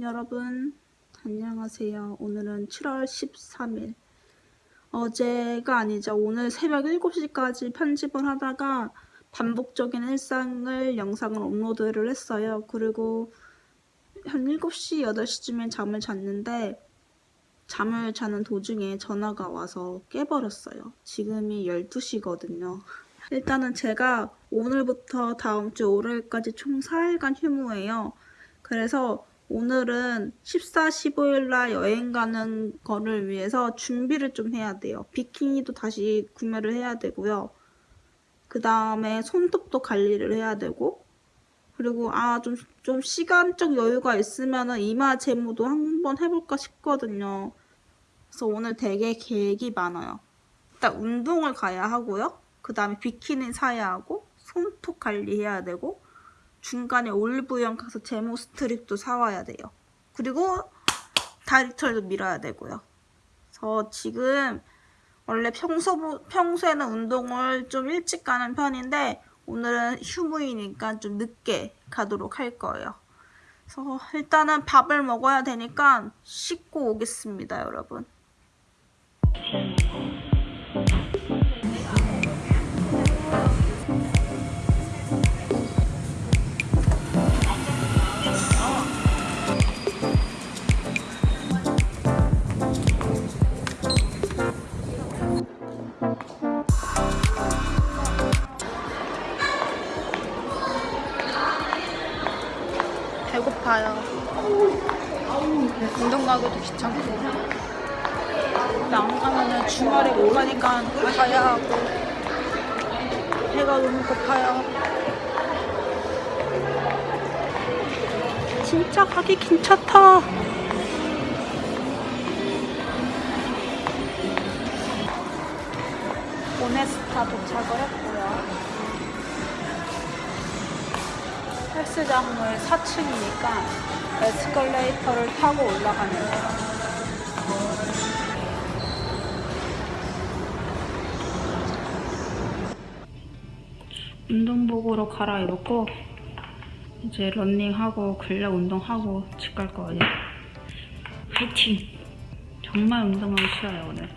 여러분 안녕하세요. 오늘은 7월 13일 어제가 아니죠. 오늘 새벽 7시까지 편집을 하다가 반복적인 일상을 영상을 업로드를 했어요. 그리고 한 7시, 8시쯤에 잠을 잤는데 잠을 자는 도중에 전화가 와서 깨버렸어요. 지금이 12시거든요. 일단은 제가 오늘부터 다음 주 월요일까지 총 4일간 휴무예요. 그래서 오늘은 14, 15일 날 여행 가는 거를 위해서 준비를 좀 해야 돼요. 비키니도 다시 구매를 해야 되고요. 그 다음에 손톱도 관리를 해야 되고 그리고 아 좀 좀 시간적 여유가 있으면은 이마 제모도 한번 해볼까 싶거든요. 그래서 오늘 되게 계획이 많아요. 일단 운동을 가야 하고요. 그 다음에 비키니 사야 하고 손톱 관리해야 되고 중간에 올리브영 가서 제모 스트립도 사와야 돼요. 그리고 다리털도 밀어야 되고요. 그래서 지금 원래 평소, 평소에는 운동을 좀 일찍 가는 편인데 오늘은 휴무이니까 좀 늦게 가도록 할 거예요. 그래서 일단은 밥을 먹어야 되니까 씻고 오겠습니다, 여러분. 주말에 못 가니까 가야 하고. 배가 너무 고파요. 진짜 가기 괜찮다. 오네스타 도착을 했고요. 헬스장을 4층이니까 에스컬레이터를 타고 올라가면 돼요. 운동복으로 갈아입었고 이제 런닝하고 근력 운동하고 집 갈 거예요. 화이팅! 정말 운동하기 싫어요 오늘.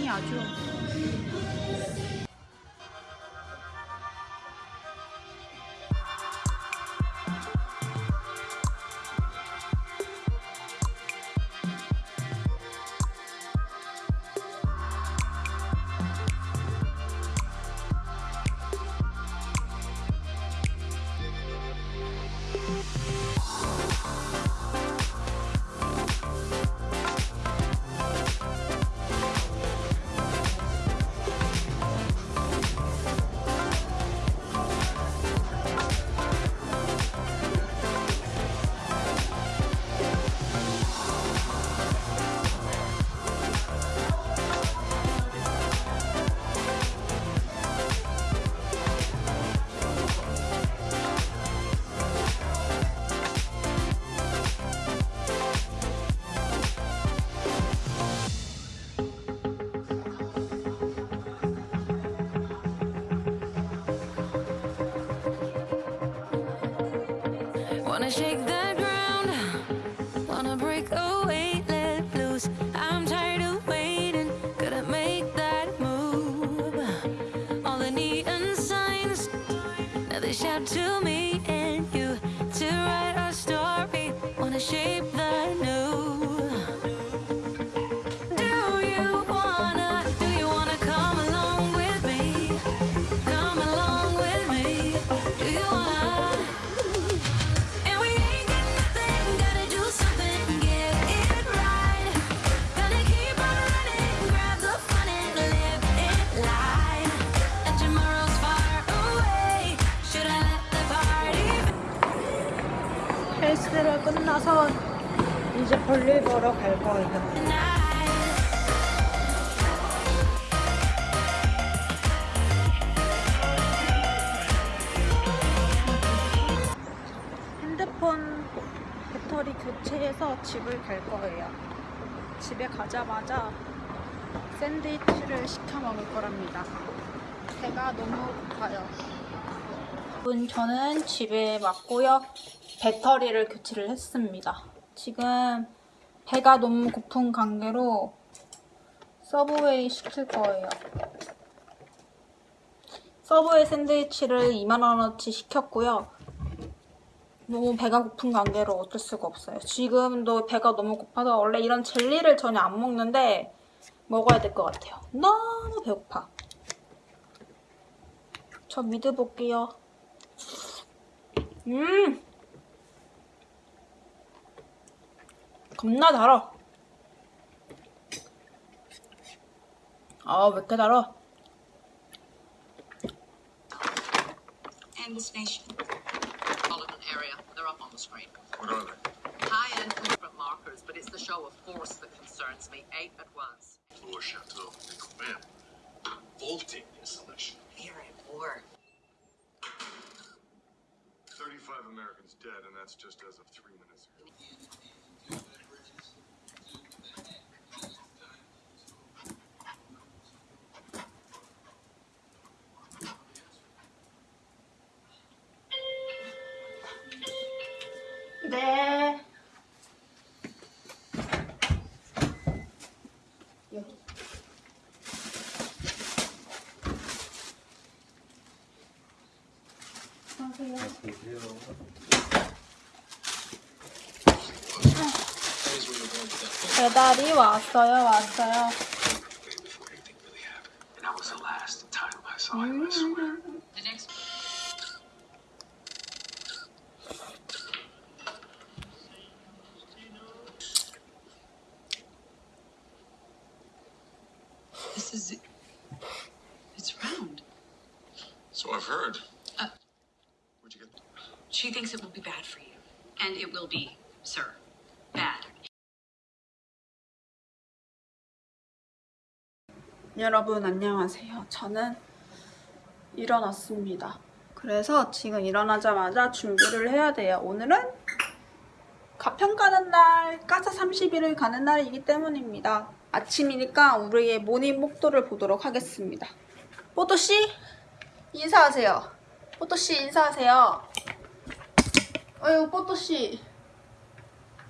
걸었 끝나서 이제 볼일 보러 갈 거예요. 핸드폰 배터리 교체해서 집을 갈 거예요. 집에 가자마자 샌드위치를 시켜 먹을 거랍니다. 배가 너무 고파요. 여러분, 저는 집에 왔고요. 배터리를 교체를 했습니다. 지금 배가 너무 고픈 관계로 Subway 시킬 거예요. Subway 샌드위치를 2만원어치 시켰고요. 너무 배가 고픈 관계로 어쩔 수가 없어요. 지금도 배가 너무 고파서 원래 이런 젤리를 전혀 안 먹는데 먹어야 될 것 같아요. 너무 배고파. 저 믿어볼게요. 음! 겁나 달아. 아, 왜 이렇게 달아? and this nation. metropolitan area. They're up on the screen. What are they? High-end different markers, but it's the show of force that concerns me. Eight at once. Floor Chateau de Combin. Vaulting installation. We are at war. dead, and that's just as of three minutes ago. There. Yo. 배달이 왔어요, 왔어요. 여러분 안녕하세요. 저는 일어났습니다. 그래서 지금 일어나자마자 준비를 해야 돼요. 오늘은 가평 가는 날, 까사 30일을 가는 날이기 때문입니다. 아침이니까 우리의 모닝 목도를 보도록 하겠습니다. 뽀또씨 인사하세요. 뽀또씨 인사하세요. 어유 뽀또씨.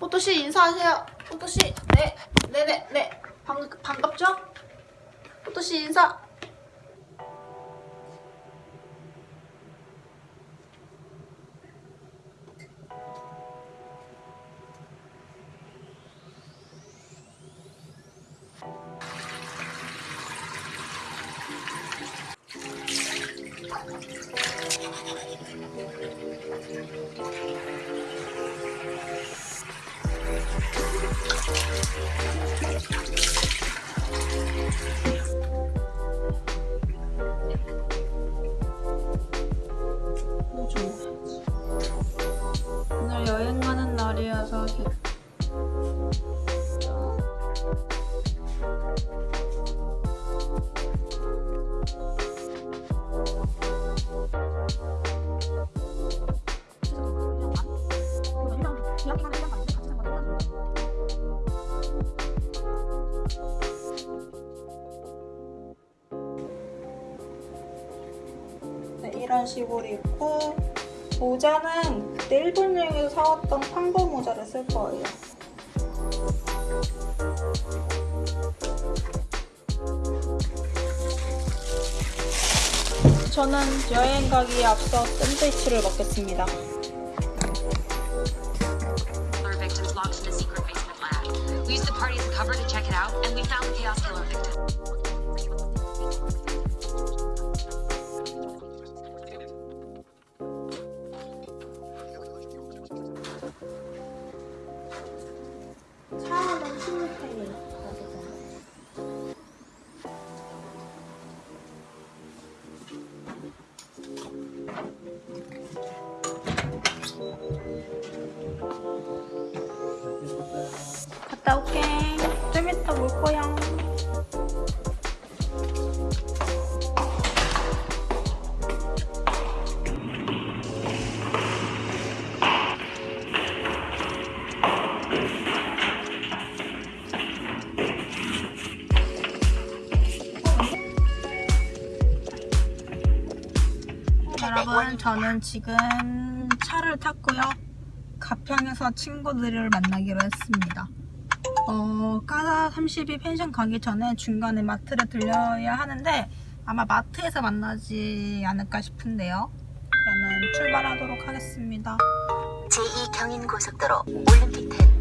뽀또씨 인사하세요. 뽀또씨 네 네네 네 반, 반갑죠? 뽀또씨 인사. 식으로 입고 모자는 그때 일본 여행에서 사왔던 판거 모자를 쓸 거예요. 저는 여행 가기에 앞서 샌드위치를 먹겠습니다. Killer victims locked in a secret basement lab. We used the party as a cover to check it out, and we found the chaos killer victim. 저는 지금 차를 탔고요. 가평에서 친구들을 만나기로 했습니다. 어, 까다 32 펜션 가기 전에 중간에 마트를 들려야 하는데 아마 마트에서 만나지 않을까 싶은데요. 그러면 출발하도록 하겠습니다. 제2 경인고속도로 올림픽10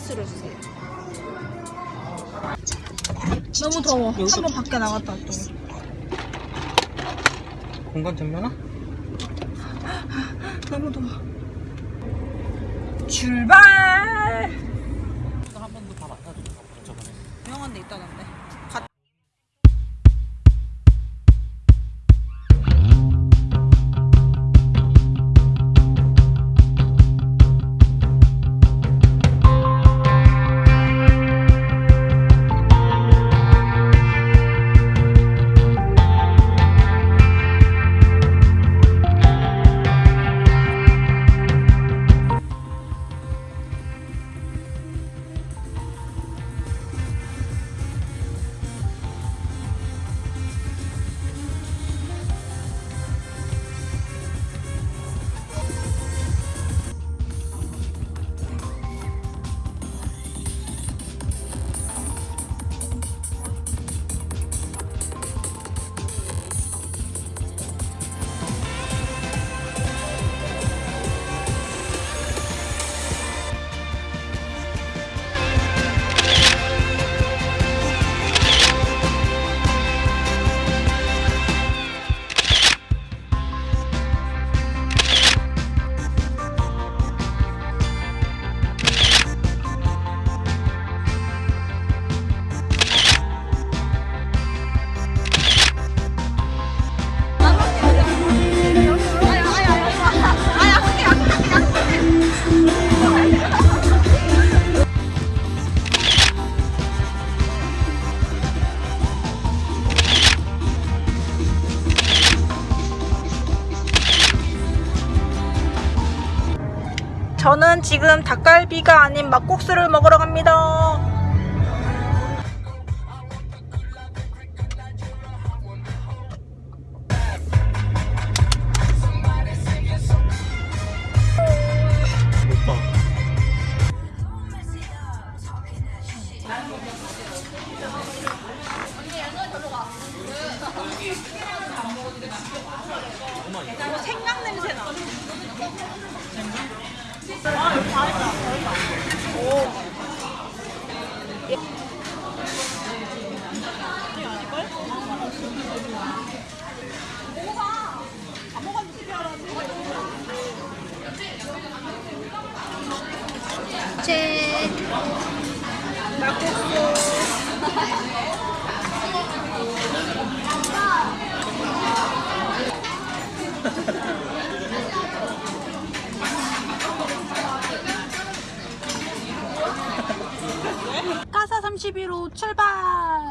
아이스로 주세요. 너무 더워. 한번 밖에 나갔다 왔더니. 공간 전면아? 너무 더워. 출발! 이거 한 번도 다 만나줘 저번에 유명한 데 있다던데. 지금 닭갈비가 아닌 막국수를 먹으러 갑니다. 까사 31호 출발!